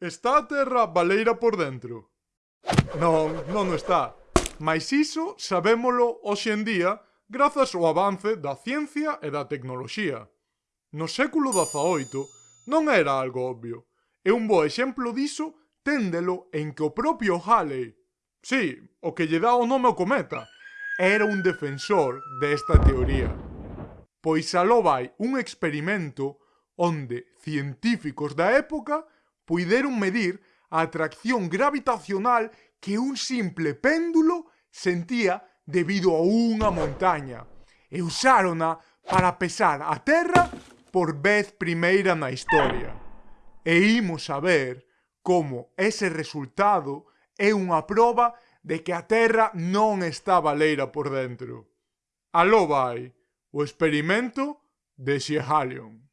Está a terra baleira por dentro? Non, non o está. Mais iso sabémolo hoxe en día grazas ao avance da ciencia e da tecnoloxía. No século XVIII non era algo obvio, e un bo exemplo diso téndelo en que o propio Halley, sí, o que lle dá o nome ao cometa, era un defensor desta teoría. Pois aló vai un experimento onde científicos da época puideron medir a atracción gravitacional que un simple péndulo sentía debido a unha montaña e usárona para pesar a Terra por vez primeira na historia. E imos ver como ese resultado é unha proba de que a Terra non está baleira por dentro. Aló vai, o experimento de Shehalion.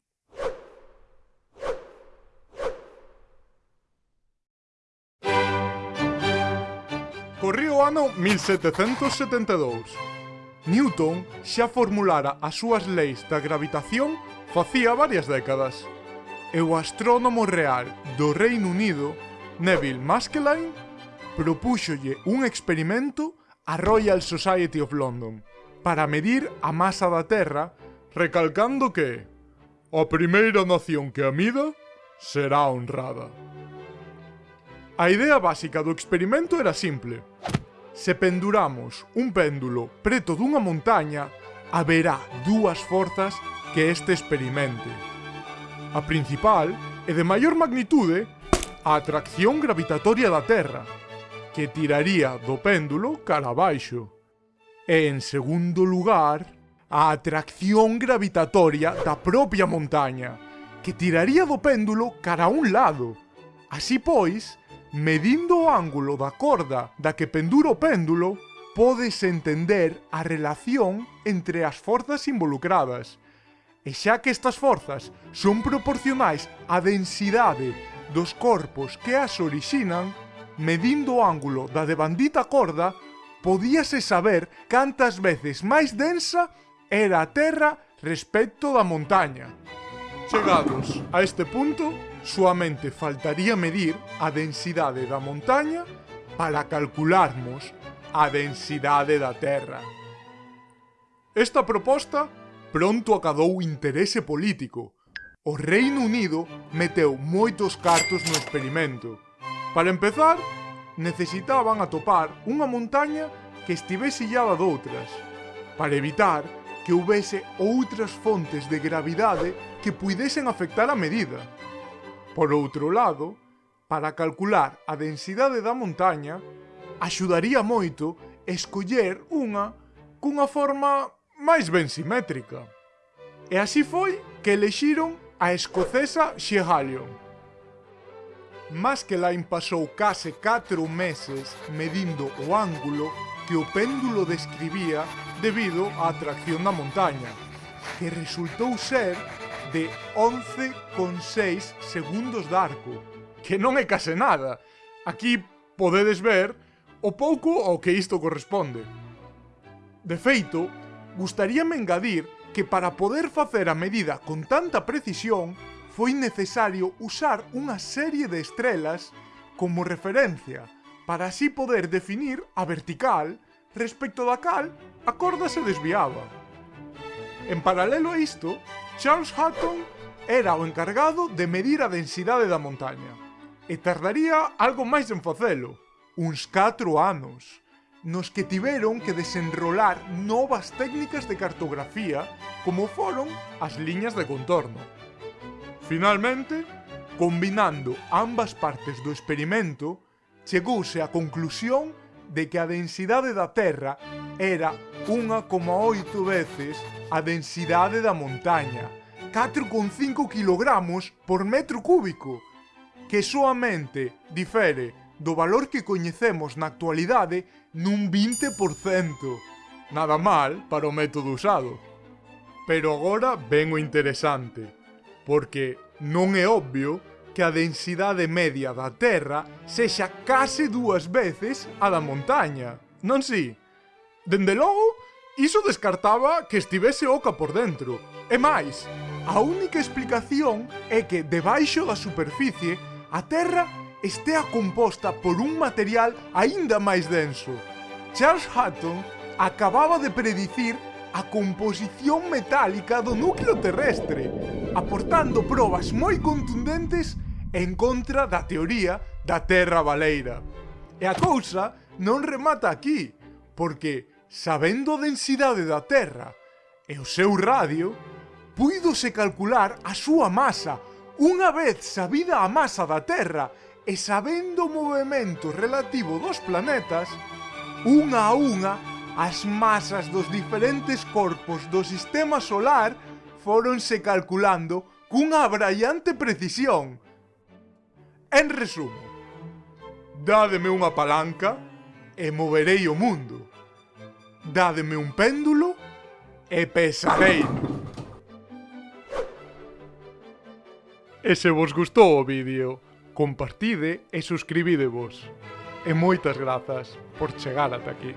Corría o ano 1772. Newton xa formulara as súas leis da gravitación facía varias décadas. E o astrónomo real do Reino Unido, Neville Maskelyne, propúxolle un experimento a Royal Society of London para medir a masa da Terra, recalcando que a primeira nación que a mida será honrada. A idea básica do experimento era simple. Se penduramos un péndulo preto dunha montaña, haberá dúas forzas que este experimente. A principal e de maior magnitude a atracción gravitatoria da Terra, que tiraría do péndulo cara abaixo. E en segundo lugar, a atracción gravitatoria da propia montaña, que tiraría do péndulo cara a un lado. Así pois, medindo o ángulo da corda da que pendura o péndulo, podes entender a relación entre as forzas involucradas. E xa que estas forzas son proporcionais á densidade dos corpos que as orixinan, medindo o ángulo da debandita corda, podíase saber cantas veces máis densa era a Terra respecto da montaña. Chegados a este punto, Suamente faltaría medir a densidade da montaña para calcularmos a densidade da Terra. Esta proposta pronto acadou interese político. O Reino Unido meteu moitos cartos no experimento. Para empezar, necesitaban atopar unha montaña que estivese illada doutras, para evitar que houvese outras fontes de gravidade que puidesen afectar a medida. Por outro lado, para calcular a densidade da montaña, axudaría moito escoller unha cunha forma máis ben simétrica. E así foi que elexiron a escocesa Shehalion. Mas que lá pasou case 4 meses medindo o ángulo que o péndulo describía debido á atracción da montaña, que resultou ser de 11,6 segundos de arco, que non é case nada. Aquí podedes ver o pouco ao que isto corresponde. De feito, gustaríame engadir que para poder facer a medida con tanta precisión foi necesario usar unha serie de estrelas como referencia para así poder definir a vertical respecto da cal a corda se desviaba. En paralelo a isto, Charles Hutton era o encargado de medir a densidade da montaña. E tardaría algo máis en facelo, uns 4 anos, nos que tiveron que desenrolar novas técnicas de cartografía como foron as liñas de contorno. Finalmente, combinando ambas partes do experimento, chegouse á conclusión de que a densidade da Terra era 1,8 veces a densidade da montaña, 4,5 kg por metro cúbico, que soamente difere do valor que coñecemos na actualidade nun 20%. Nada mal para o método usado. Pero agora ven o interesante, porque non é obvio que a densidade media da Terra sexa case dúas veces a da montaña, non si? Sí? Dende logo, iso descartaba que estivese oca por dentro. E máis, a única explicación é que debaixo da superficie a Terra estea composta por un material aínda máis denso. Charles Hutton acababa de predicir a composición metálica do núcleo terrestre, aportando probas moi contundentes en contra da teoría da Terra Baleira. E a cousa non remata aquí, porque Sabendo a densidade da Terra e o seu radio, puídose calcular a súa masa unha vez sabida a masa da Terra e sabendo o movimento relativo dos planetas, unha a unha, as masas dos diferentes corpos do sistema solar foronse calculando cunha brallante precisión. En resumo, dádeme unha palanca e moverei o mundo. Dádeme un péndulo e pesarei. E se vos gustou o vídeo, compartide e suscribidevos. E moitas grazas por chegar ata aquí.